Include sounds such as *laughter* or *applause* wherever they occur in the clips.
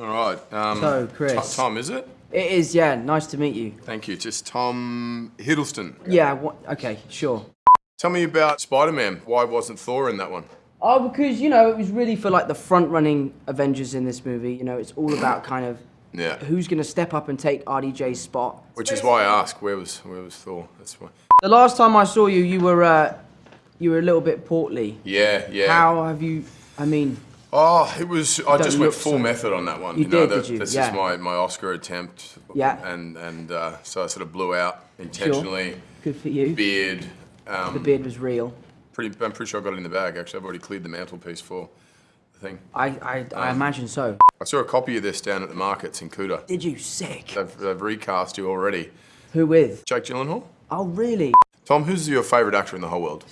All right. Um, So, Chris. Tom, is it? It is, yeah. Nice to meet you. Thank you. Just Tom Hiddleston. Yeah. Okay. Sure. Tell me about Spider-Man. Why wasn't Thor in that one? Oh, because you know it was really for like the front-running Avengers in this movie. You know, it's all about kind of Yeah. who's gonna step up and take RDJ's spot. Which is why I ask, where was where was Thor? That's why. The last time I saw you, you were uh, you were a little bit portly. Yeah, yeah. How have you? I mean, Oh, it was. I just went full so- method on that one. You know, did, that- did you? This Yeah. is my, my Oscar attempt. Yeah. And and uh, so I sort of blew out intentionally. good for you. Beard. Um, The beard was real. pretty. I'm pretty sure I got it in the bag. Actually, I've already cleared the mantelpiece for the thing. I I, I imagine so. I saw a copy of this down at the markets in Kuta. Did you sick? They've, they've recast you already. Who with? Jake Gyllenhaal. Oh really? Tom, who's your favourite actor in the whole world?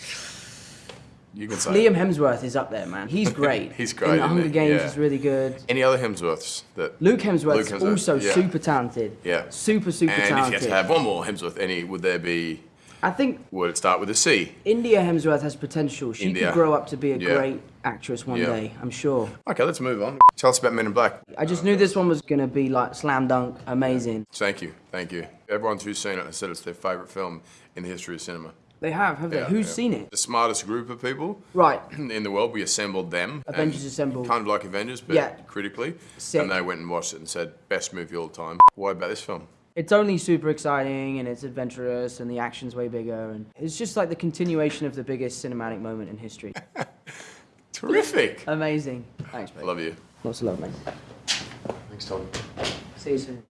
You can say. Liam Hemsworth is up there, man. He's great. *laughs* He's great, In the Hunger he? Games, Yeah. is really good. Any other Hemsworths that? Luke Hemsworth Luke Hemsworth, also yeah. super talented. Yeah. Super super And if you had to have one more Hemsworth, any would there be? I think Would it start with a C? India Hemsworth has potential. She India. could grow up to be a Yeah. great actress one Yeah. day. I'm sure. Okay, let's move on. Tell us about Men in Black. I just knew this one was gonna be like slam dunk, amazing. Thank you, thank you. Everyone who's seen it has said it's their favourite film in the history of cinema. They have, have they? Who's yeah. seen it? The smartest group of people Right. in the world. We assembled them. Avengers Assembled. Kind of like Avengers, but Yeah. critically. Sick. And they went and watched it and said, best movie all time. Why about this film? It's only super exciting and it's adventurous and the action's way bigger and it's just like the continuation of the biggest cinematic moment in history. *laughs* Terrific. Amazing. Thanks, mate. Love you. Lots of love, mate. Thanks, Tom. See you soon.